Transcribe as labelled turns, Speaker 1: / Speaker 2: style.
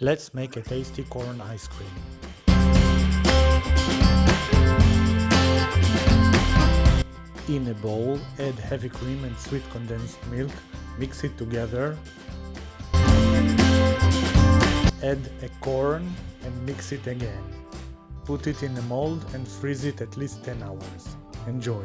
Speaker 1: Let's make a tasty corn ice cream. In a bowl, add heavy cream and sweet condensed milk, mix it together. Add a corn and mix it again. Put it in a mold and freeze it at least 10 hours. Enjoy!